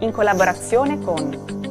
in collaborazione con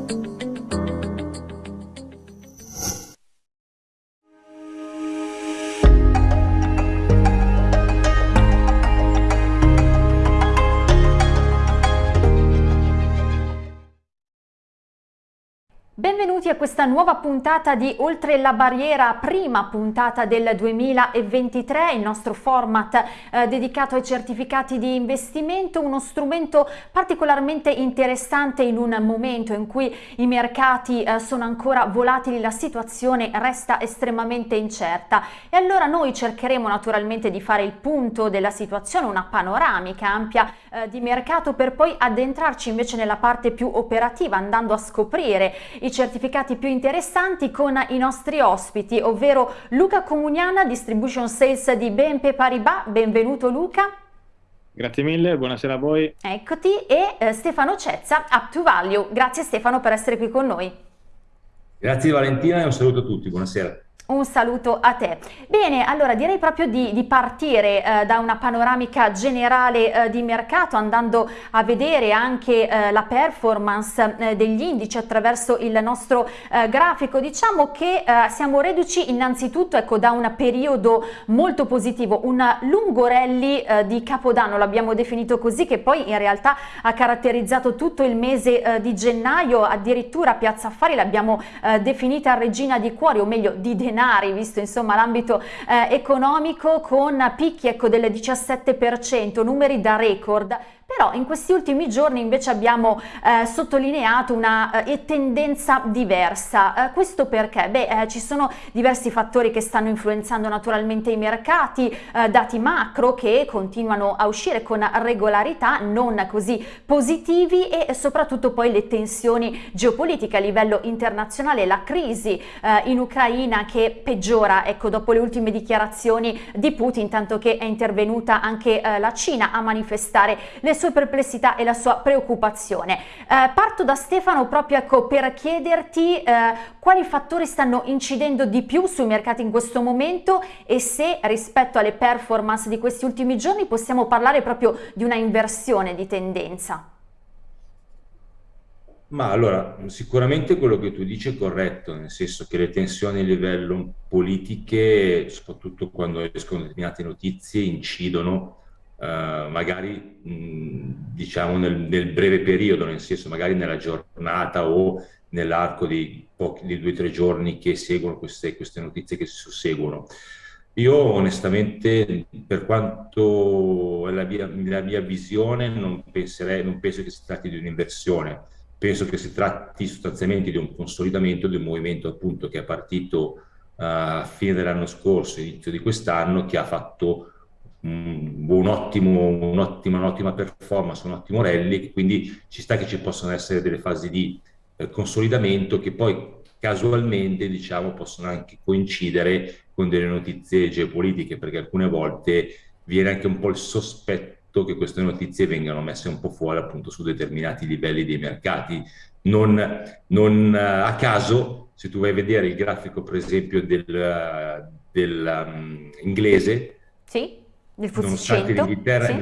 questa nuova puntata di Oltre la Barriera, prima puntata del 2023, il nostro format eh, dedicato ai certificati di investimento, uno strumento particolarmente interessante in un momento in cui i mercati eh, sono ancora volatili, la situazione resta estremamente incerta. E allora noi cercheremo naturalmente di fare il punto della situazione, una panoramica ampia eh, di mercato per poi addentrarci invece nella parte più operativa andando a scoprire i certificati più interessanti con i nostri ospiti, ovvero Luca Comuniana, Distribution Sales di BNP Paribas. Benvenuto Luca. Grazie mille, buonasera a voi. Eccoti, e eh, Stefano Cezza, Up to Value. Grazie Stefano per essere qui con noi. Grazie Valentina e un saluto a tutti, buonasera. Un saluto a te. Bene, allora direi proprio di, di partire eh, da una panoramica generale eh, di mercato andando a vedere anche eh, la performance eh, degli indici attraverso il nostro eh, grafico. Diciamo che eh, siamo reduci innanzitutto ecco, da un periodo molto positivo, un lungo rally di Capodanno, l'abbiamo definito così, che poi in realtà ha caratterizzato tutto il mese di gennaio, addirittura Piazza Affari l'abbiamo definita regina di cuori, o meglio di denaro denari, visto insomma l'ambito eh, economico, con picchi ecco, del 17%, numeri da record però in questi ultimi giorni invece abbiamo eh, sottolineato una eh, tendenza diversa. Eh, questo perché? Beh, eh, ci sono diversi fattori che stanno influenzando naturalmente i mercati, eh, dati macro che continuano a uscire con regolarità, non così positivi e soprattutto poi le tensioni geopolitiche a livello internazionale, la crisi eh, in Ucraina che peggiora, ecco, dopo le ultime dichiarazioni di Putin, tanto che è intervenuta anche la Cina a manifestare le sue sue perplessità e la sua preoccupazione. Eh, parto da Stefano proprio ecco, per chiederti eh, quali fattori stanno incidendo di più sui mercati in questo momento e se rispetto alle performance di questi ultimi giorni possiamo parlare proprio di una inversione di tendenza. Ma allora, sicuramente quello che tu dici è corretto, nel senso che le tensioni a livello politiche, soprattutto quando escono determinate notizie, incidono Uh, magari mh, diciamo nel, nel, breve periodo, nel senso magari nella giornata o nell'arco di, di due o tre giorni che seguono queste, queste, notizie che si susseguono. Io onestamente, per quanto è la mia, la mia visione, non, penserei, non penso che si tratti di un'inversione, penso che si tratti sostanzialmente di un consolidamento di un movimento appunto che è partito uh, a fine dell'anno scorso, inizio di quest'anno, che ha fatto un ottimo, un'ottima, un'ottima performance, un ottimo rally, quindi ci sta che ci possono essere delle fasi di eh, consolidamento che poi casualmente diciamo, possono anche coincidere con delle notizie geopolitiche, perché alcune volte viene anche un po' il sospetto che queste notizie vengano messe un po' fuori appunto su determinati livelli dei mercati. Non, non a caso, se tu vai a vedere il grafico per esempio del, del um, sì Nonostante l'Inghilterra, sì.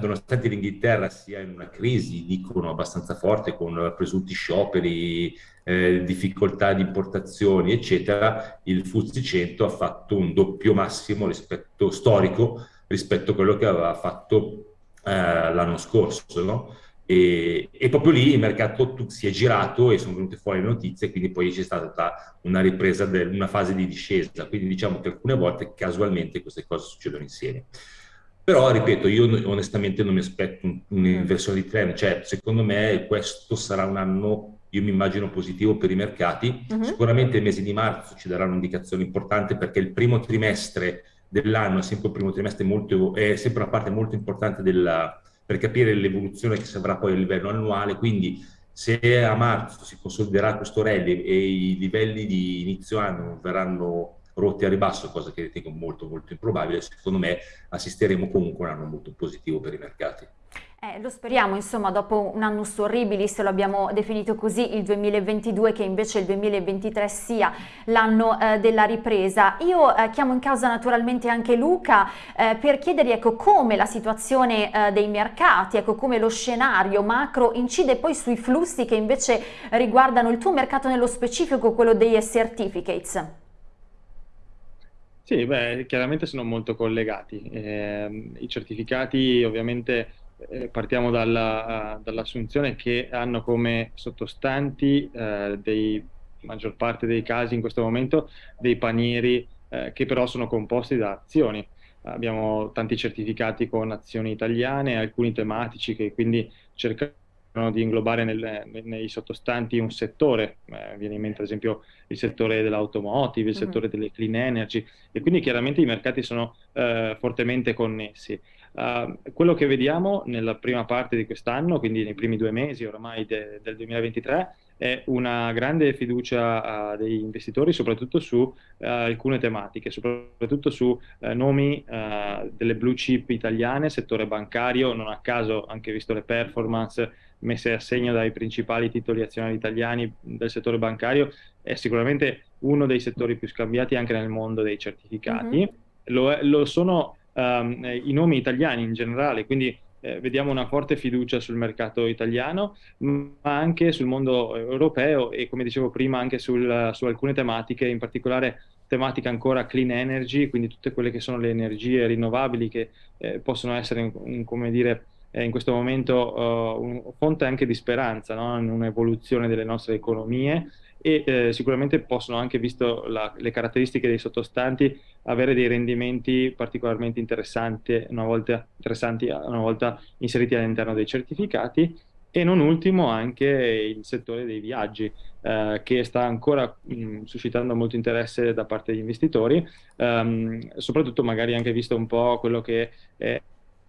nonostante l'Inghilterra, sia in una crisi, dicono, abbastanza forte, con presunti scioperi, eh, difficoltà di importazioni, eccetera, il FTSE 100 ha fatto un doppio massimo rispetto, storico rispetto a quello che aveva fatto eh, l'anno scorso. No? E, e, proprio lì il mercato si è girato e sono venute fuori le notizie, quindi poi c'è stata una ripresa, del, una fase di discesa. Quindi diciamo che alcune volte casualmente queste cose succedono insieme. Però, ripeto, io onestamente non mi aspetto un'inversione di trend, cioè secondo me questo sarà un anno, io mi immagino positivo per i mercati, uh -huh. sicuramente il mese di marzo ci darà un'indicazione importante perché il primo trimestre dell'anno è sempre, molto, è sempre una parte molto importante della, per capire l'evoluzione che si avrà poi a livello annuale, quindi se a marzo si consoliderà questo rally e i livelli di inizio anno verranno rotti a ribasso, cosa che ritengo molto molto improbabile, secondo me assisteremo comunque a un anno molto positivo per i mercati. Eh, lo speriamo, insomma, dopo un anno horribilis, lo abbiamo definito così, il 2022, che invece il 2023 sia l'anno eh, della ripresa. Io eh, chiamo in causa naturalmente anche Luca eh, per chiedergli ecco, come la situazione eh, dei mercati, ecco, come lo scenario macro incide poi sui flussi che invece riguardano il tuo mercato nello specifico, quello dei certificates. Sì, beh, chiaramente sono molto collegati. Eh, I certificati ovviamente eh, partiamo dalla, dall'assunzione che hanno come sottostanti eh, dei maggior parte dei casi in questo momento dei panieri eh, che però sono composti da azioni. Abbiamo tanti certificati con azioni italiane, alcuni tematici che quindi cercano di inglobare nel, nei sottostanti un settore, eh, viene in mente ad esempio il settore dell'automotive, il mm -hmm. settore delle clean energy e quindi chiaramente i mercati sono eh, fortemente connessi. Uh, quello che vediamo nella prima parte di quest'anno, quindi nei primi due mesi oramai de, del 2023, è una grande fiducia uh, degli investitori soprattutto su uh, alcune tematiche, soprattutto su nomi delle blue chip italiane, settore bancario, non a caso anche visto le performance messe a segno dai principali titoli azionari italiani del settore bancario, è sicuramente uno dei settori più scambiati anche nel mondo dei certificati. Mm -hmm. lo, lo sono um, i nomi italiani in generale, quindi eh, vediamo una forte fiducia sul mercato italiano, ma anche sul mondo europeo e come dicevo prima anche sul, su alcune tematiche, in particolare tematica ancora clean energy, quindi tutte quelle che sono le energie rinnovabili che eh, possono essere, un, come dire, eh, in questo momento uh, un fonte anche di speranza no? in un'evoluzione delle nostre economie e eh, sicuramente possono anche, visto la, le caratteristiche dei sottostanti, avere dei rendimenti particolarmente interessanti una volta, interessanti una volta inseriti all'interno dei certificati. E non ultimo anche il settore dei viaggi eh, che sta ancora mh, suscitando molto interesse da parte degli investitori, ehm, soprattutto magari anche visto un po' quello che è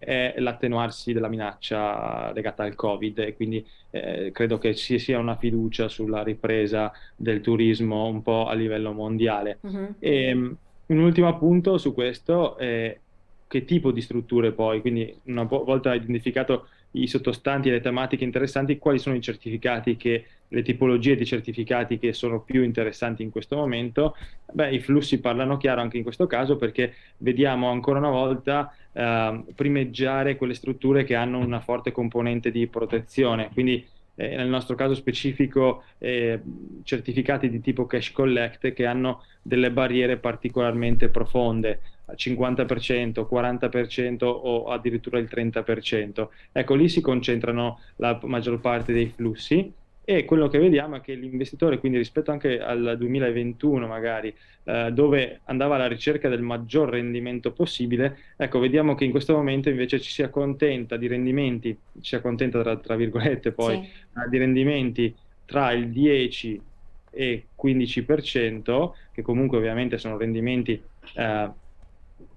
è l'attenuarsi della minaccia legata al Covid e quindi eh, credo che ci sia una fiducia sulla ripresa del turismo un po' a livello mondiale. Uh -huh. e, un ultimo appunto su questo è che tipo di strutture poi, quindi una volta identificato i sottostanti e le tematiche interessanti, quali sono i certificati che, le tipologie di certificati che sono più interessanti in questo momento? Beh, i flussi parlano chiaro anche in questo caso perché vediamo ancora una volta eh, primeggiare quelle strutture che hanno una forte componente di protezione, quindi eh, nel nostro caso specifico eh, certificati di tipo cash collect che hanno delle barriere particolarmente profonde, 50%, 40% o addirittura il 30%. Ecco, lì si concentrano la maggior parte dei flussi e quello che vediamo è che l'investitore, quindi rispetto anche al 2021 magari, eh, dove andava alla ricerca del maggior rendimento possibile, ecco, vediamo che in questo momento invece ci si accontenta di rendimenti, ci si accontenta tra, tra virgolette poi, sì. di rendimenti tra il 10 e 15%, che comunque ovviamente sono rendimenti eh,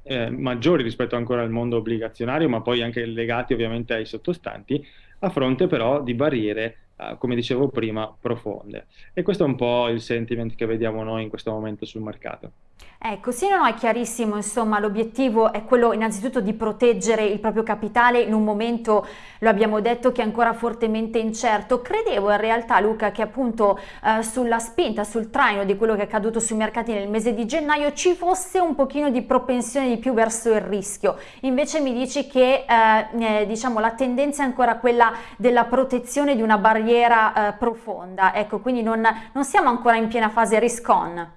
eh, maggiori rispetto ancora al mondo obbligazionario, ma poi anche legati ovviamente ai sottostanti, a fronte però di barriere Uh, come dicevo prima, profonde. E questo è un po' il sentiment che vediamo noi in questo momento sul mercato. Ecco, sì, no, è chiarissimo, insomma, l'obiettivo è quello innanzitutto di proteggere il proprio capitale in un momento, lo abbiamo detto, che è ancora fortemente incerto. Credevo in realtà, Luca, che appunto eh, sulla spinta, sul traino di quello che è accaduto sui mercati nel mese di gennaio ci fosse un pochino di propensione di più verso il rischio. Invece mi dici che, eh, eh, diciamo, la tendenza è ancora quella della protezione di una barriera eh, profonda. Ecco, quindi non, non siamo ancora in piena fase risk-on.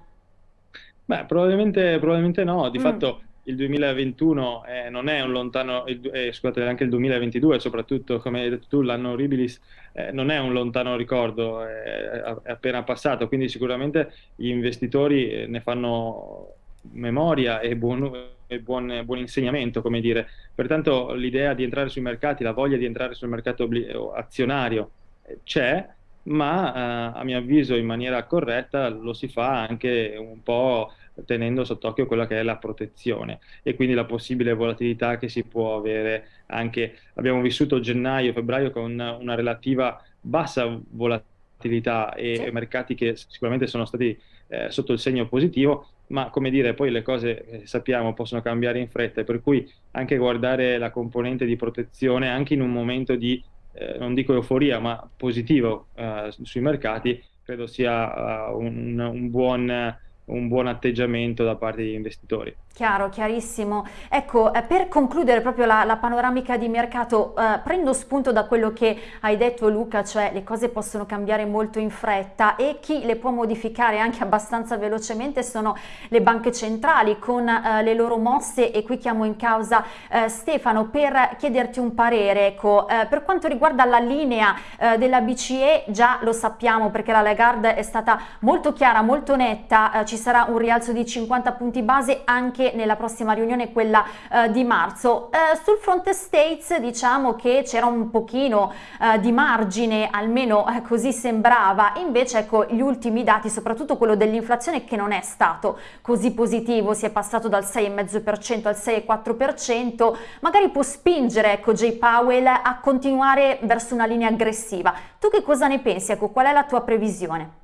Beh, probabilmente, probabilmente no, di mm. fatto il 2021 eh, non è un lontano, eh, scusate, anche il 2022 soprattutto, come hai detto tu, l'anno Horribilis eh, non è un lontano ricordo, è, è, appena passato, quindi sicuramente gli investitori eh, ne fanno memoria e buon, e buon, buon insegnamento, come dire. Pertanto l'idea di entrare sui mercati, la voglia di entrare sul mercato azionario eh, c'è, ma eh, a mio avviso in maniera corretta lo si fa anche un po' tenendo sott'occhio quella che è la protezione e quindi la possibile volatilità che si può avere anche, abbiamo vissuto gennaio, febbraio con una relativa bassa volatilità e sì. mercati che sicuramente sono stati eh, sotto il segno positivo, ma come dire, poi le cose eh, sappiamo possono cambiare in fretta, per cui anche guardare la componente di protezione anche in un momento di, eh, non dico euforia, ma positivo eh, sui mercati, credo sia uh, un, un buon un buon atteggiamento da parte degli investitori. Chiaro, chiarissimo. Ecco, eh, per concludere proprio la, la panoramica di mercato, eh, prendo spunto da quello che hai detto Luca, cioè le cose possono cambiare molto in fretta e chi le può modificare anche abbastanza velocemente sono le banche centrali con eh, le loro mosse e qui chiamo in causa eh, Stefano per chiederti un parere. Ecco, eh, per quanto riguarda la linea eh, della BCE, già lo sappiamo perché la Lagarde è stata molto chiara, molto netta, ci sarà un rialzo di 50 punti base anche nella prossima riunione, quella eh, di marzo. Eh, sul fronte States diciamo che c'era un pochino eh, di margine, almeno eh, così sembrava, invece ecco gli ultimi dati, soprattutto quello dell'inflazione che non è stato così positivo, si è passato dal 6,5% al 6,4%, magari può spingere ecco Jay Powell a continuare verso una linea aggressiva. Tu che cosa ne pensi? Ecco, qual è la tua previsione?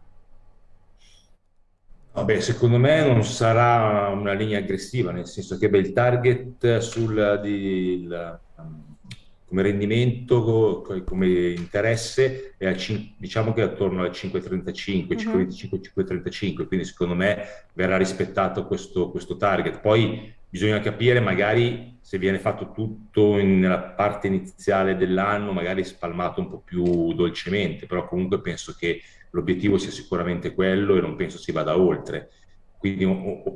Vabbè, secondo me non sarà una linea aggressiva, nel senso che beh, il target sul, di, il, come rendimento, come interesse, è al, diciamo che è attorno al 5,35, uh-huh. 5,25, quindi secondo me verrà rispettato questo, questo target. Poi bisogna capire magari se viene fatto tutto in, nella parte iniziale dell'anno, magari spalmato un po' più dolcemente, però comunque penso che l'obiettivo sia sicuramente quello e non penso si vada oltre. Quindi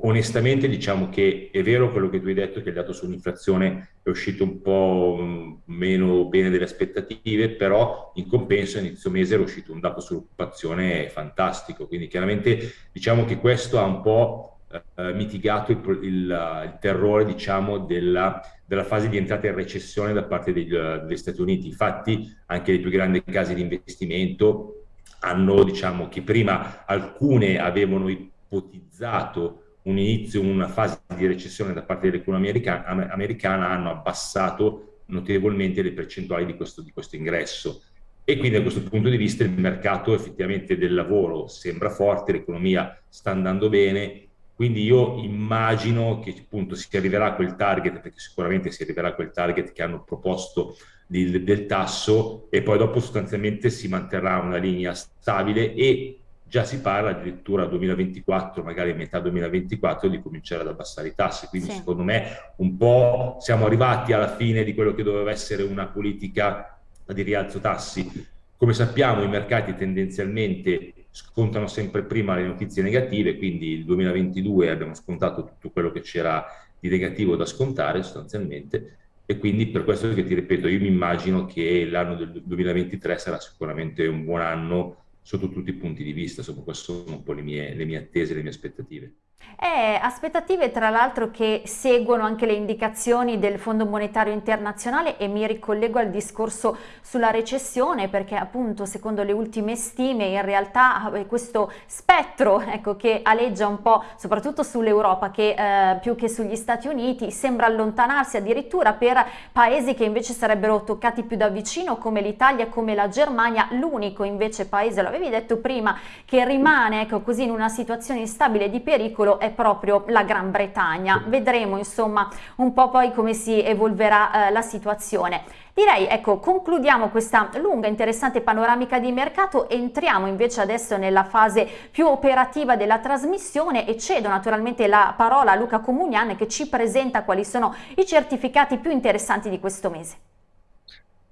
onestamente diciamo che è vero quello che tu hai detto, che il dato sull'inflazione è uscito un po' mm, meno bene delle aspettative, però in compenso inizio mese era uscito un dato sull'occupazione fantastico, quindi chiaramente diciamo che questo ha un po' eh, mitigato il, il, il terrore diciamo, della, della, fase di entrata in recessione da parte degli, degli Stati Uniti. Infatti anche le più grandi case di investimento hanno, diciamo, che prima alcune avevano ipotizzato un inizio, una fase di recessione da parte dell'economia americana, americana, hanno abbassato notevolmente le percentuali di questo, di questo ingresso. E quindi da questo punto di vista il mercato effettivamente del lavoro sembra forte, l'economia sta andando bene, quindi io immagino che appunto si arriverà a quel target, perché sicuramente si arriverà a quel target che hanno proposto di, del tasso e poi dopo sostanzialmente si manterrà una linea stabile e già si parla addirittura 2024, magari a metà 2024, di cominciare ad abbassare i tassi. Quindi sì. secondo me un po' siamo arrivati alla fine di quello che doveva essere una politica di rialzo tassi. Come sappiamo i mercati tendenzialmente scontano sempre prima le notizie negative, quindi il 2022 abbiamo scontato tutto quello che c'era di negativo da scontare sostanzialmente e quindi per questo che ti ripeto, io mi immagino che l'anno del 2023 sarà sicuramente un buon anno sotto tutti i punti di vista, insomma queste sono un po' le mie, le mie attese, le mie aspettative. Eh, aspettative tra l'altro che seguono anche le indicazioni del Fondo Monetario Internazionale e mi ricollego al discorso sulla recessione perché appunto secondo le ultime stime in realtà eh, questo spettro ecco, che aleggia un po' soprattutto sull'Europa che eh, più che sugli Stati Uniti sembra allontanarsi addirittura per paesi che invece sarebbero toccati più da vicino come l'Italia, come la Germania, l'unico invece paese, lo avevi detto prima, che rimane ecco, così in una situazione instabile di pericolo futuro è proprio la Gran Bretagna. Vedremo insomma un po' poi come si evolverà eh, la situazione. Direi, ecco, concludiamo questa lunga interessante panoramica di mercato, entriamo invece adesso nella fase più operativa della trasmissione e cedo naturalmente la parola a Luca Comunian che ci presenta quali sono i certificati più interessanti di questo mese.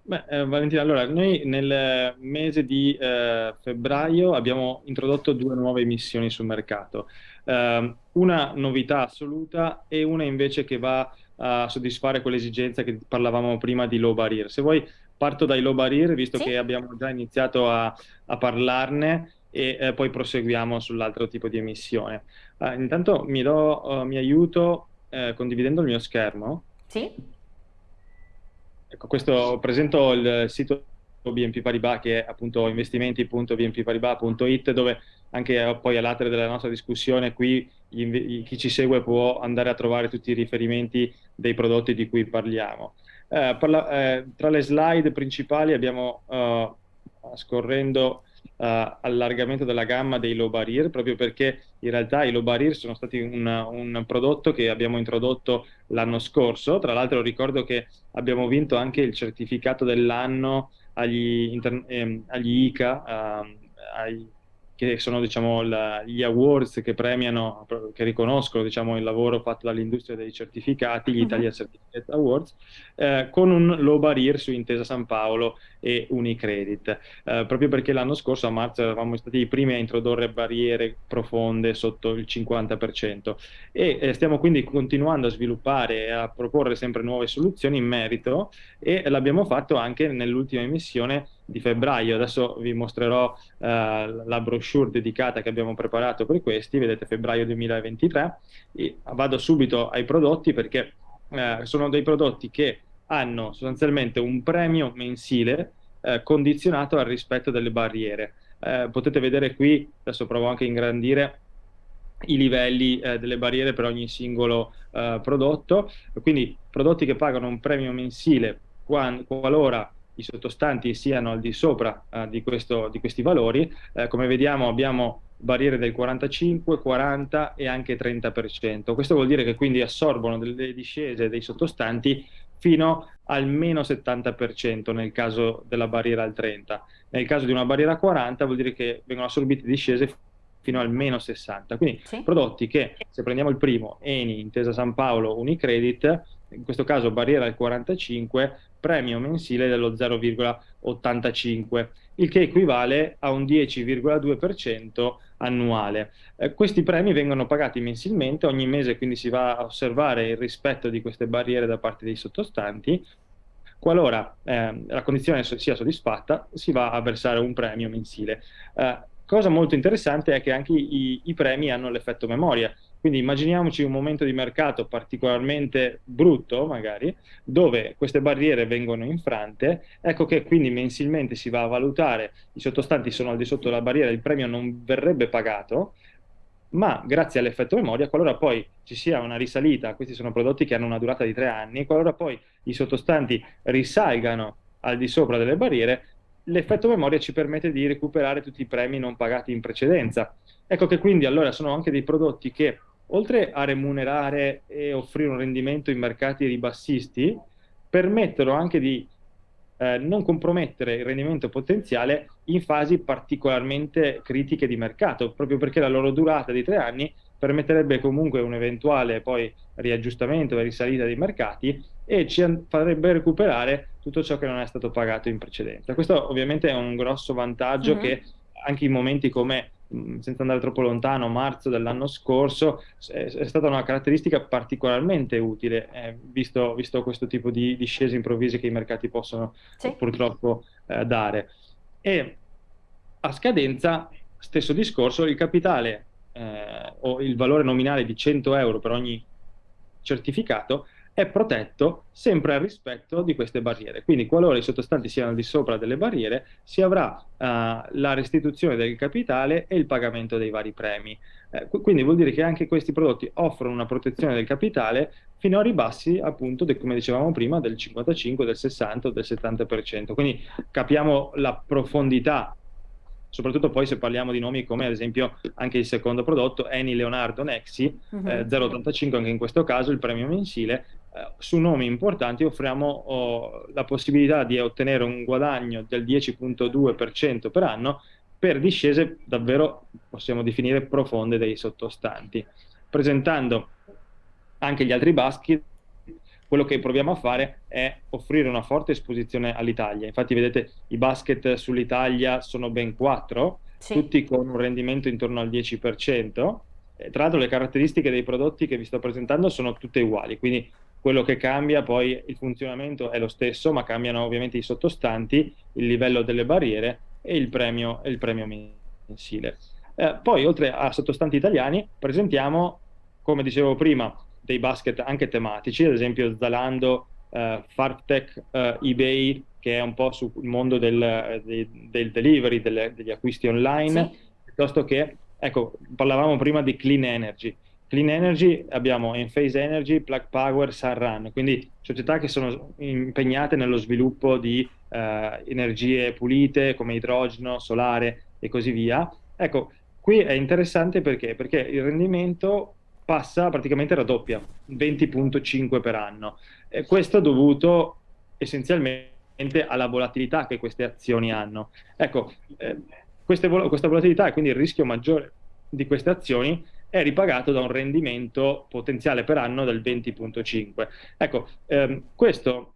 Beh, eh, Valentina, allora, noi nel mese di eh, febbraio abbiamo introdotto due nuove emissioni sul mercato. Uh, una novità assoluta e una invece che va a soddisfare quell'esigenza che parlavamo prima di low barrier. Se vuoi parto dai low barrier, visto sì. che abbiamo già iniziato a, a parlarne e eh, poi proseguiamo sull'altro tipo di emissione. Uh, intanto mi, do, uh, mi aiuto eh, condividendo il mio schermo. Sì. Ecco, questo presento il sito BNP Paribas che è appunto investimenti.bnpparibas.it dove anche eh, poi all'atere della nostra discussione qui chi ci segue può andare a trovare tutti i riferimenti dei prodotti di cui parliamo. Eh, parla, eh, tra le slide principali abbiamo, uh, scorrendo allargamento della gamma dei low barrier, proprio perché in realtà i low barrier sono stati un, un prodotto che abbiamo introdotto l'anno scorso. Tra l'altro ricordo che abbiamo vinto anche il certificato dell'anno agli, ehm, agli ICA, eh, ai che sono diciamo, la, gli awards che premiano, che riconoscono diciamo, il lavoro fatto dall'industria dei certificati, gli mhm. Italia Certificate Awards, eh, con un low barrier su Intesa San Paolo e Unicredit, eh, proprio perché l'anno scorso a marzo eravamo stati i primi a introdurre barriere profonde sotto il 50% e eh, stiamo quindi continuando a sviluppare e a proporre sempre nuove soluzioni in merito e l'abbiamo fatto anche nell'ultima emissione di febbraio. Adesso vi mostrerò eh, la brochure dedicata che abbiamo preparato per questi, vedete febbraio 2023. E vado subito ai prodotti perché eh, sono dei prodotti che hanno sostanzialmente un premio mensile eh, condizionato al rispetto delle barriere. Eh, potete vedere qui, adesso provo anche a ingrandire, i livelli eh, delle barriere per ogni singolo eh, prodotto, quindi prodotti che pagano un premio mensile qualora i sottostanti siano al di sopra eh, di, questo, di, questi valori. Eh, come vediamo abbiamo barriere del 45, 40 e anche 30%. Questo vuol dire che quindi assorbono delle discese dei sottostanti fino al meno 70% nel caso della barriera al 30. Nel caso di una barriera 40 vuol dire che vengono assorbite discese fino al meno 60. Quindi sì. prodotti che, se prendiamo il primo, Eni, Intesa San Paolo, Unicredit, in questo caso barriera al 45, premio mensile dello 0,85, il che equivale a un 10,2% annuale. Eh, questi premi vengono pagati mensilmente, ogni mese quindi si va a osservare il rispetto di queste barriere da parte dei sottostanti. Qualora eh, la condizione sia soddisfatta, si va a versare un premio mensile. Eh, cosa molto interessante è che anche i, i premi hanno l'effetto memoria, quindi immaginiamoci un momento di mercato particolarmente brutto, magari, dove queste barriere vengono infrante, ecco che quindi mensilmente si va a valutare, i sottostanti sono al di sotto della barriera, il premio non verrebbe pagato, ma grazie all'effetto memoria, qualora poi ci sia una risalita, questi sono prodotti che hanno una durata di tre anni, qualora poi i sottostanti risalgano al di sopra delle barriere, l'effetto memoria ci permette di recuperare tutti i premi non pagati in precedenza. Ecco che quindi allora sono anche dei prodotti che oltre a remunerare e offrire un rendimento in mercati ribassisti, permettono anche di eh, non compromettere il rendimento potenziale in fasi particolarmente critiche di mercato, proprio perché la loro durata di tre anni permetterebbe comunque un eventuale poi riaggiustamento e risalita dei mercati e ci farebbe recuperare tutto ciò che non è stato pagato in precedenza. Questo ovviamente è un grosso vantaggio mm -hmm. che anche in momenti come senza andare troppo lontano, marzo dell'anno scorso, è, è, stata una caratteristica particolarmente utile, eh, visto, visto, questo tipo di discese improvvise che i mercati possono sì. purtroppo eh, dare. E a scadenza, stesso discorso, il capitale eh, o il valore nominale di 100 euro per ogni certificato è protetto sempre al rispetto di queste barriere. Quindi qualora i sottostanti siano al di sopra delle barriere, si avrà uh, la restituzione del capitale e il pagamento dei vari premi. Eh, quindi vuol dire che anche questi prodotti offrono una protezione del capitale fino a ribassi, appunto, de, come dicevamo prima, del 55, del 60 o del 70%. Quindi capiamo la profondità soprattutto poi se parliamo di nomi come ad esempio anche il secondo prodotto, Eni Leonardo Nexi, uh -huh. eh, 0,85 anche in questo caso, il premio mensile, su nomi importanti offriamo oh, la possibilità di ottenere un guadagno del 10.2% per anno per discese davvero, possiamo definire, profonde dei sottostanti. Presentando anche gli altri basket, quello che proviamo a fare è offrire una forte esposizione all'Italia. Infatti vedete i basket sull'Italia sono ben quattro, sì. tutti con un rendimento intorno al 10%. E tra l'altro le caratteristiche dei prodotti che vi sto presentando sono tutte uguali, quindi quello che cambia poi il funzionamento è lo stesso, ma cambiano ovviamente i sottostanti, il livello delle barriere e il premio, il premio mensile. Eh, poi oltre a sottostanti italiani presentiamo, come dicevo prima, dei basket anche tematici, ad esempio Zalando, eh, Fartech, eh, eBay, che è un po' sul mondo del, del, del delivery, delle, degli acquisti online, sì. piuttosto che, ecco, parlavamo prima di clean energy. Clean Energy abbiamo Enphase Energy, Plug Power, Sunrun, quindi società che sono impegnate nello sviluppo di eh, energie pulite come idrogeno, solare e così via. Ecco, qui è interessante perché? Perché il rendimento passa praticamente raddoppia, 20.5 per anno. E questo dovuto essenzialmente alla volatilità che queste azioni hanno. Ecco, eh, queste, questa volatilità e quindi il rischio maggiore di queste azioni è ripagato da un rendimento potenziale per anno del 20.5. Ecco, ehm, questo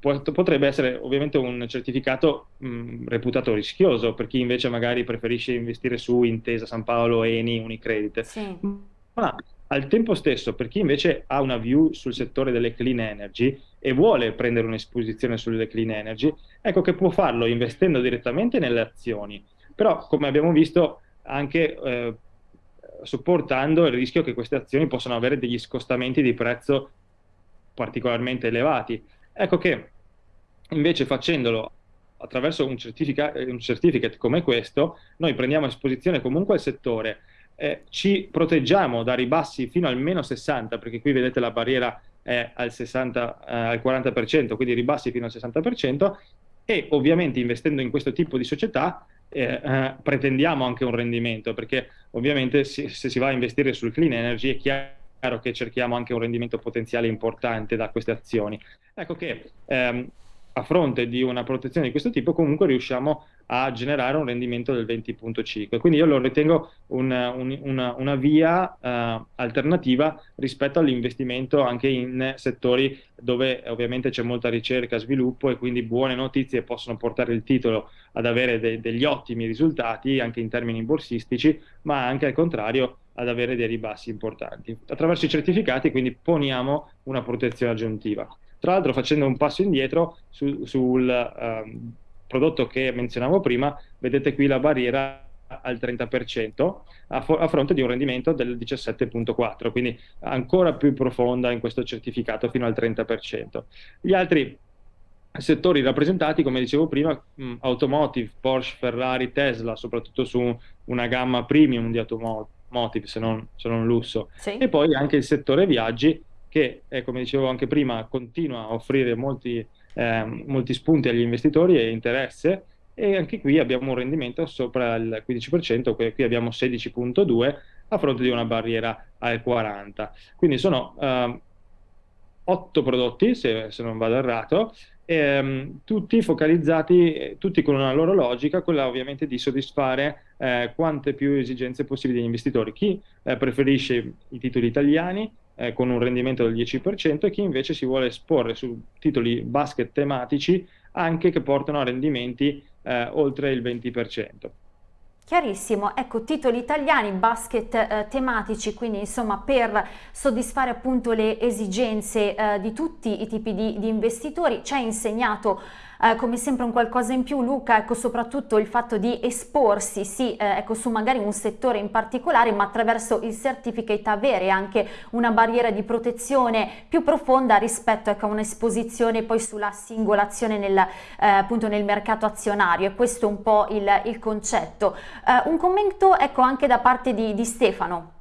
potrebbe essere ovviamente un certificato mh, reputato rischioso per chi invece magari preferisce investire su Intesa San Paolo, Eni, Unicredit. Sì. Ma al tempo stesso, per chi invece ha una view sul settore delle clean energy e vuole prendere un'esposizione sulle clean energy, ecco che può farlo investendo direttamente nelle azioni, però come abbiamo visto anche eh, sopportando il rischio che queste azioni possano avere degli scostamenti di prezzo particolarmente elevati. Ecco che invece facendolo attraverso un, certifica un certificate come questo, noi prendiamo esposizione comunque al settore, eh, ci proteggiamo da ribassi fino al meno 60, perché qui vedete la barriera è al, 60, eh, al 40%, quindi ribassi fino al 60%, e ovviamente investendo in questo tipo di società eh, pretendiamo anche un rendimento, perché ovviamente si, se si va a investire sul clean energy è chiaro che cerchiamo anche un rendimento potenziale importante da queste azioni. Ecco che ehm, a fronte di una protezione di questo tipo comunque riusciamo a generare un rendimento del 20.5 quindi io lo ritengo un, un, una, una, via uh, alternativa rispetto all'investimento anche in settori dove ovviamente c'è molta ricerca, sviluppo e quindi buone notizie possono portare il titolo ad avere de degli ottimi risultati anche in termini borsistici ma anche al contrario ad avere dei ribassi importanti. Attraverso i certificati quindi poniamo una protezione aggiuntiva. Tra l'altro facendo un passo indietro su, sul um, prodotto che menzionavo prima, vedete qui la barriera al 30% a, a, fronte di un rendimento del 17.4, quindi ancora più profonda in questo certificato fino al 30%. Gli altri settori rappresentati, come dicevo prima, mh, automotive, Porsche, Ferrari, Tesla, soprattutto su una gamma premium di automotive, se non, se non lusso, sì. e poi anche il settore viaggi che, eh, come dicevo anche prima, continua a offrire molti, eh, molti spunti agli investitori e interesse, e anche qui abbiamo un rendimento sopra il 15%, qui abbiamo 16.2 a fronte di una barriera al 40. Quindi sono eh, 8 prodotti, se, se, non vado errato, ehm, tutti focalizzati, tutti con una loro logica, quella ovviamente di soddisfare eh, quante più esigenze possibili degli investitori. Chi eh, preferisce i titoli italiani, eh, con un rendimento del 10% e chi invece si vuole esporre su titoli basket tematici anche che portano a rendimenti eh, oltre il 20%. Chiarissimo, ecco titoli italiani, basket eh, tematici, quindi insomma per soddisfare appunto le esigenze eh, di tutti i tipi di, di investitori, ci ha insegnato eh, come sempre un qualcosa in più Luca, ecco soprattutto il fatto di esporsi sì, eh, ecco, su magari un settore in particolare ma attraverso il certificate avere anche una barriera di protezione più profonda rispetto ecco, a un'esposizione poi sulla singolazione nel, eh, appunto nel mercato azionario e questo è un po' il, il concetto. Eh, un commento ecco anche da parte di, di Stefano.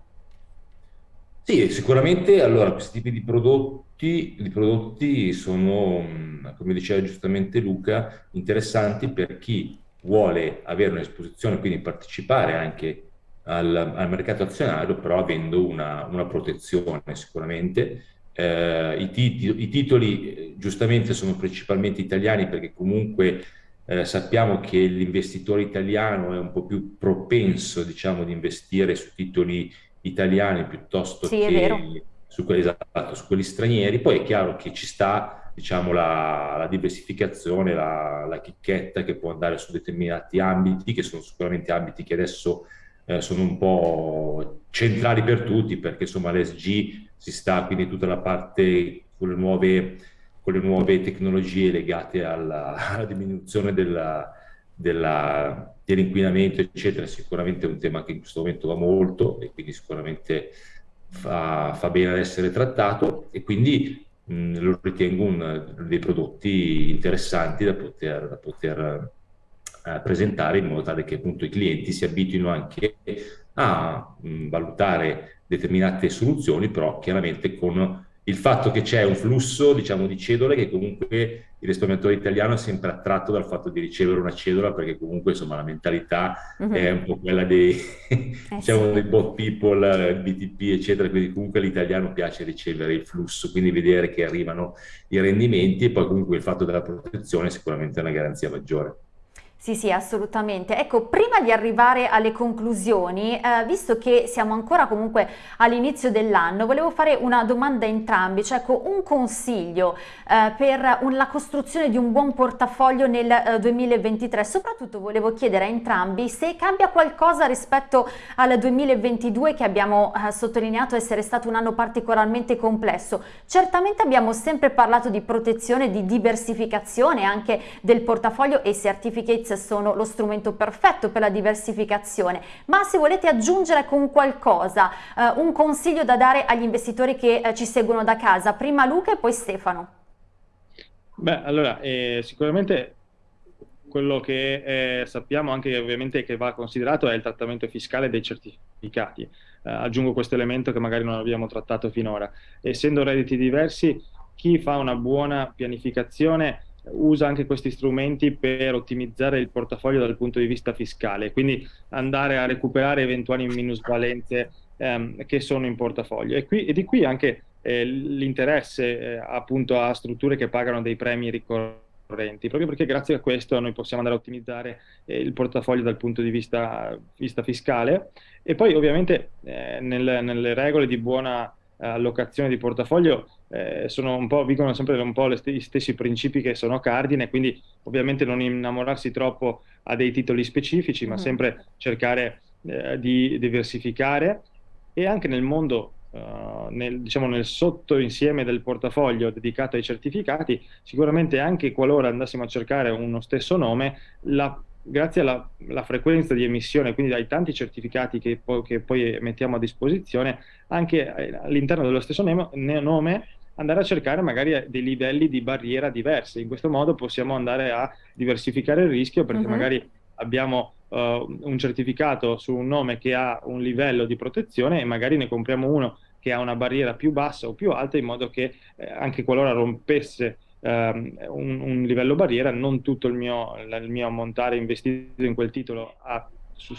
Sì, sicuramente allora questi tipi di prodotti, di prodotti sono, come diceva giustamente Luca, interessanti per chi vuole avere un'esposizione, quindi partecipare anche al, al, mercato azionario, però avendo una, una protezione sicuramente. Eh, i, titoli, I titoli eh, giustamente sono principalmente italiani perché comunque eh, sappiamo che l'investitore italiano è un po' più propenso diciamo, di investire su titoli italiani piuttosto sì, che su quelli, esatto, su quelli, stranieri. Poi è chiaro che ci sta diciamo, la, la diversificazione, la, la, chicchetta che può andare su determinati ambiti, che sono sicuramente ambiti che adesso eh, sono un po' centrali per tutti, perché insomma l'SG si sta quindi tutta la parte con le nuove, con le nuove tecnologie legate alla, alla diminuzione della, della dell'inquinamento, eccetera, sicuramente è un tema che in questo momento va molto e quindi sicuramente fa, fa bene ad essere trattato e quindi mh, lo ritengo un, dei prodotti interessanti da poter, da poter eh, presentare in modo tale che appunto i clienti si abituino anche a mh, valutare determinate soluzioni, però chiaramente con il fatto che c'è un flusso, diciamo, di cedole che comunque il risparmiatore italiano è sempre attratto dal fatto di ricevere una cedola perché comunque insomma la mentalità uh mhm. -huh. è un po' quella dei, eh diciamo, sì. dei bot people, BTP eccetera, quindi comunque all'italiano piace ricevere il flusso, quindi vedere che arrivano i rendimenti e poi comunque il fatto della protezione è sicuramente una garanzia maggiore. Sì, sì, assolutamente. Ecco, prima di arrivare alle conclusioni, eh, visto che siamo ancora comunque all'inizio dell'anno, volevo fare una domanda a entrambi, cioè ecco, un consiglio eh, per un, la costruzione di un buon portafoglio nel eh, 2023. Soprattutto volevo chiedere a entrambi se cambia qualcosa rispetto al 2022 che abbiamo eh, sottolineato essere stato un anno particolarmente complesso. Certamente abbiamo sempre parlato di protezione, di diversificazione anche del portafoglio e certificates sono lo strumento perfetto per la diversificazione, ma se volete aggiungere con qualcosa eh, un consiglio da dare agli investitori che eh, ci seguono da casa, prima Luca e poi Stefano. Beh, allora, eh, sicuramente quello che eh, sappiamo anche ovviamente che va considerato è il trattamento fiscale dei certificati. Eh, aggiungo questo elemento che magari non abbiamo trattato finora. Essendo redditi diversi, chi fa una buona pianificazione usa anche questi strumenti per ottimizzare il portafoglio dal punto di vista fiscale, quindi andare a recuperare eventuali minusvalenze ehm, che sono in portafoglio. E, qui, e di qui anche eh, l'interesse eh, appunto a strutture che pagano dei premi ricorrenti, proprio perché grazie a questo noi possiamo andare a ottimizzare eh, il portafoglio dal punto di vista, vista fiscale e poi ovviamente eh, nel, nelle regole di buona allocazione di portafoglio eh, sono un po', vigono sempre un po' st gli stessi principi che sono cardine, quindi ovviamente non innamorarsi troppo a dei titoli specifici, ma mm. sempre cercare eh, di diversificare e anche nel mondo, uh, nel, diciamo nel sottoinsieme del portafoglio dedicato ai certificati, sicuramente anche qualora andassimo a cercare uno stesso nome, la grazie alla, alla, frequenza di emissione, quindi ai tanti certificati che, po che poi mettiamo a disposizione, anche eh, all'interno dello stesso nome andare a cercare magari dei livelli di barriera diversi. In questo modo possiamo andare a diversificare il rischio perché uh mhm. -huh. magari abbiamo uh, un certificato su un nome che ha un livello di protezione e magari ne compriamo uno che ha una barriera più bassa o più alta in modo che eh, anche qualora rompesse um, un, un, livello barriera, non tutto il mio, il mio ammontare investito in quel titolo ha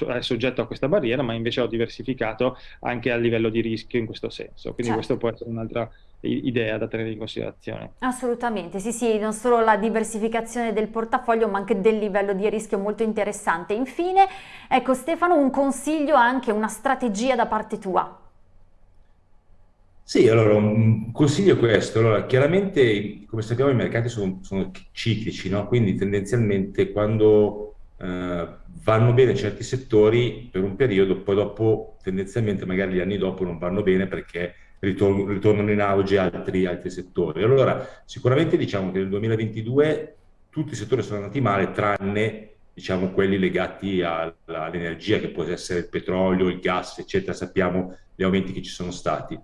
è soggetto a questa barriera, ma invece ho diversificato anche a livello di rischio in questo senso. Quindi certo. questo può essere un'altra idea da tenere in considerazione. Assolutamente, sì sì, non solo la diversificazione del portafoglio ma anche del livello di rischio molto interessante. Infine, ecco Stefano, un consiglio, anche una strategia da parte tua. Sì, allora un consiglio è questo. Allora, chiaramente, come sappiamo, i mercati sono, sono ciclici, no? quindi tendenzialmente quando eh, vanno bene certi settori per un periodo, poi dopo, tendenzialmente, magari gli anni dopo non vanno bene perché ritorn ritornano in auge altri, altri settori. Allora, sicuramente diciamo che nel 2022 tutti i settori sono andati male, tranne diciamo, quelli legati all'energia, che può essere il petrolio, il gas, eccetera. Sappiamo gli aumenti che ci sono stati.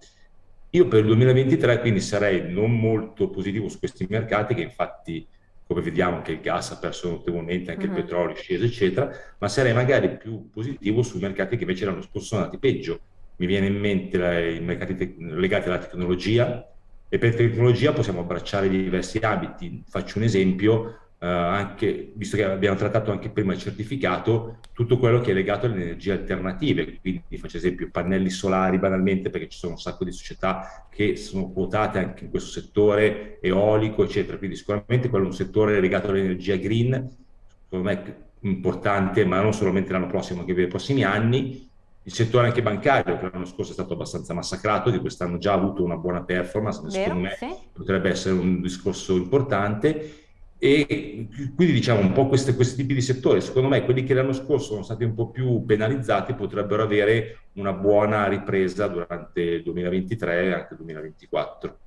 Io per il 2023 quindi sarei non molto positivo su questi mercati che infatti come vediamo anche il gas ha perso notevolmente, anche uh -huh. il mhm. petrolio è sceso eccetera, ma sarei magari più positivo sui mercati che invece l'anno scorso sono andati peggio. Mi viene in mente la, i mercati legati alla tecnologia e per tecnologia possiamo abbracciare diversi ambiti. Faccio un esempio, eh, anche, visto che abbiamo trattato anche prima il certificato, tutto quello che è legato alle energie alternative, quindi faccio esempio pannelli solari banalmente perché ci sono un sacco di società che sono quotate anche in questo settore, eolico eccetera, quindi sicuramente quello è un settore legato all'energia green, secondo me importante, ma non solamente l'anno prossimo, anche per i prossimi anni, il settore anche bancario, che l'anno scorso è stato abbastanza massacrato, di quest'anno già ha avuto una buona performance, Vero, secondo me sì. potrebbe essere un discorso importante. E quindi diciamo un po' questi, questi tipi di settori, secondo me quelli che l'anno scorso sono stati un po' più penalizzati potrebbero avere una buona ripresa durante il 2023 e anche il 2024.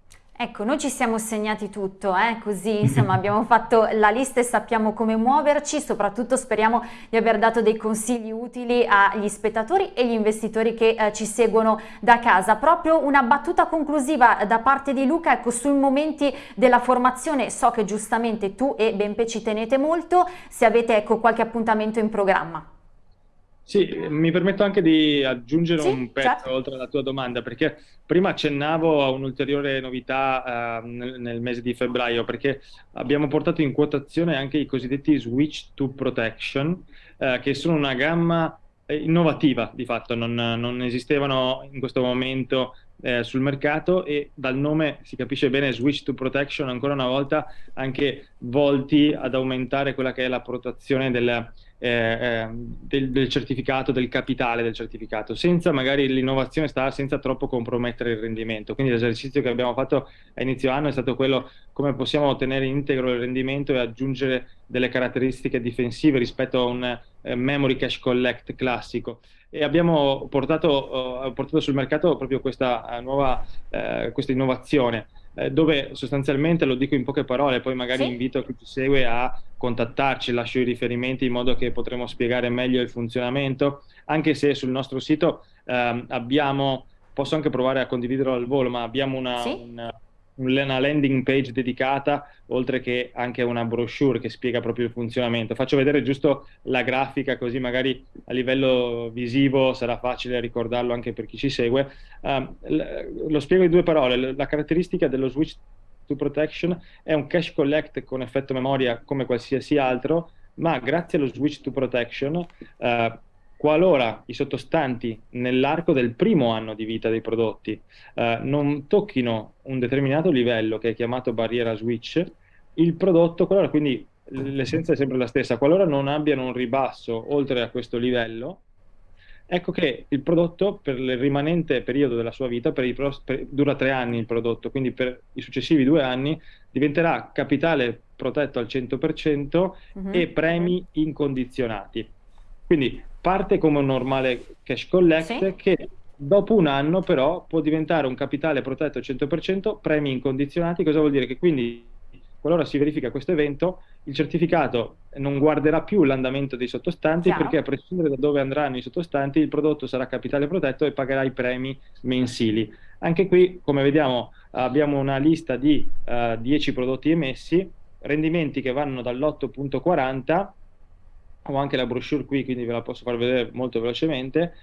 Ecco, noi ci siamo segnati tutto, eh? così insomma abbiamo fatto la lista e sappiamo come muoverci, soprattutto speriamo di aver dato dei consigli utili agli spettatori e agli investitori che eh, ci seguono da casa. Proprio una battuta conclusiva da parte di Luca, ecco, sui momenti della formazione, so che giustamente tu e Benpe ci tenete molto, se avete ecco, qualche appuntamento in programma. Sì, mi permetto anche di aggiungere Sì, un pezzo certo. oltre alla tua domanda, perché prima accennavo a un'ulteriore novità eh, nel, nel mese di febbraio, perché abbiamo portato in quotazione anche i cosiddetti Switch to Protection, eh, che sono una gamma eh, innovativa di fatto, non, non esistevano in questo momento eh, sul mercato e dal nome si capisce bene Switch to Protection, ancora una volta anche volti ad aumentare quella che è la protezione del eh, ehm, del, del, certificato, del capitale del certificato, senza magari l'innovazione sta senza troppo compromettere il rendimento. Quindi l'esercizio che abbiamo fatto a inizio anno è stato quello come possiamo ottenere integro il rendimento e aggiungere delle caratteristiche difensive rispetto a un eh, memory cache collect classico. E abbiamo portato, uh, portato sul mercato proprio questa uh, nuova uh, questa innovazione eh, dove sostanzialmente, lo dico in poche parole, poi magari sì. invito chi ci segue a contattarci, lascio i riferimenti in modo che potremo spiegare meglio il funzionamento, anche se sul nostro sito eh, abbiamo, posso anche provare a condividerlo al volo, ma abbiamo una, sì. una una landing page dedicata, oltre che anche una brochure che spiega proprio il funzionamento. Faccio vedere giusto la grafica, così magari a livello visivo sarà facile ricordarlo anche per chi ci segue. Uh, lo spiego in due parole. La caratteristica dello switch to protection è un cache collect con effetto memoria come qualsiasi altro, ma grazie allo switch to protection uh, qualora i sottostanti nell'arco del primo anno di vita dei prodotti eh, non tocchino un determinato livello che è chiamato barriera switch, il prodotto, qualora quindi l'essenza è sempre la stessa, qualora non abbiano un ribasso oltre a questo livello, ecco che il prodotto per il rimanente periodo della sua vita, per dura tre anni il prodotto, quindi per i successivi due anni diventerà capitale protetto al 100% mm -hmm. e premi incondizionati. Quindi parte come un normale cash collect sì. che dopo un anno però può diventare un capitale protetto al 100%, premi incondizionati, cosa vuol dire? Che quindi qualora si verifica questo evento, il certificato non guarderà più l'andamento dei sottostanti Chiaro. perché a prescindere da dove andranno i sottostanti il prodotto sarà capitale protetto e pagherà i premi mensili. Anche qui, come vediamo, abbiamo una lista di uh, eh, 10 prodotti emessi, rendimenti che vanno dall'8.40 ho anche la brochure qui, quindi ve la posso far vedere molto velocemente,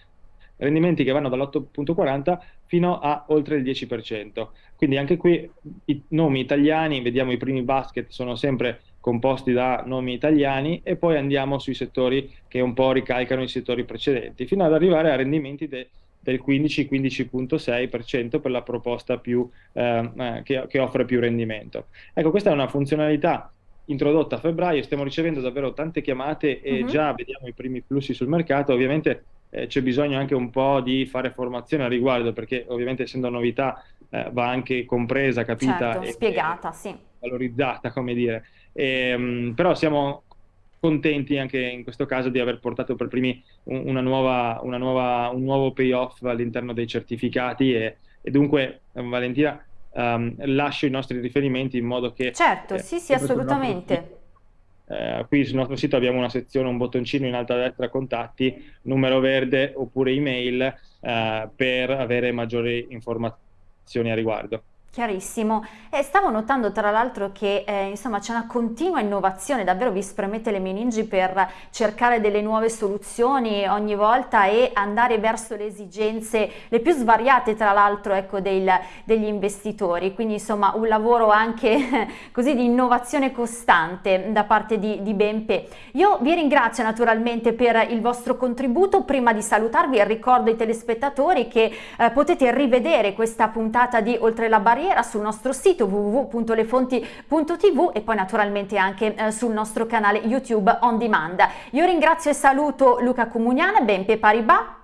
rendimenti che vanno dall'8.40 fino a oltre il 10%. Quindi anche qui i nomi italiani, vediamo i primi basket sono sempre composti da nomi italiani e poi andiamo sui settori che un po' ricalcano i settori precedenti, fino ad arrivare a rendimenti de, del 15-15.6% per la proposta più, eh, eh, che, che offre più rendimento. Ecco, questa è una funzionalità introdotta a febbraio, stiamo ricevendo davvero tante chiamate e uh mhm. -huh. già vediamo i primi flussi sul mercato, ovviamente eh, c'è bisogno anche un po' di fare formazione a riguardo perché ovviamente essendo novità eh, va anche compresa, capita certo, e spiegata, e sì. valorizzata, come dire. E, ehm, mh, però siamo contenti anche in questo caso di aver portato per primi una nuova, una nuova, un nuovo payoff all'interno dei certificati e, e dunque Valentina um, lascio i nostri riferimenti in modo che... Certo, eh, sì, sì, assolutamente. Eh, qui sul nostro sito abbiamo una sezione, un bottoncino in alto a destra, contatti, numero verde oppure email eh, per avere maggiori informazioni a riguardo. Chiarissimo. E stavo notando tra l'altro che eh, insomma c'è una continua innovazione, davvero vi spremete le meningi per cercare delle nuove soluzioni ogni volta e andare verso le esigenze le più svariate tra l'altro ecco, degli investitori, quindi insomma un lavoro anche così di innovazione costante da parte di, di Benpe. Io vi ringrazio naturalmente per il vostro contributo, prima di salutarvi ricordo ai telespettatori che eh, potete rivedere questa puntata di Oltre la barriera barriera sul nostro sito www.lefonti.tv e poi naturalmente anche eh, sul nostro canale YouTube on demand. Io ringrazio e saluto Luca Comuniana, Benpe Paribas.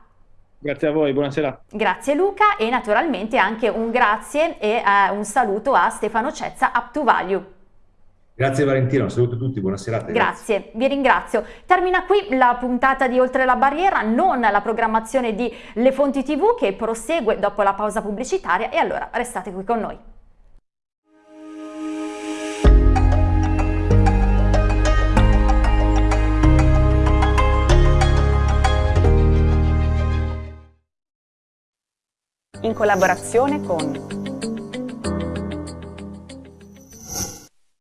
Grazie a voi, buonasera. Grazie Luca e naturalmente anche un grazie e uh, un saluto a Stefano Cezza, Up to Value. Grazie Valentina, un saluto a tutti, buona serata. Grazie. grazie, vi ringrazio. Termina qui la puntata di Oltre la Barriera, non la programmazione di Le Fonti TV che prosegue dopo la pausa pubblicitaria e allora restate qui con noi. In collaborazione con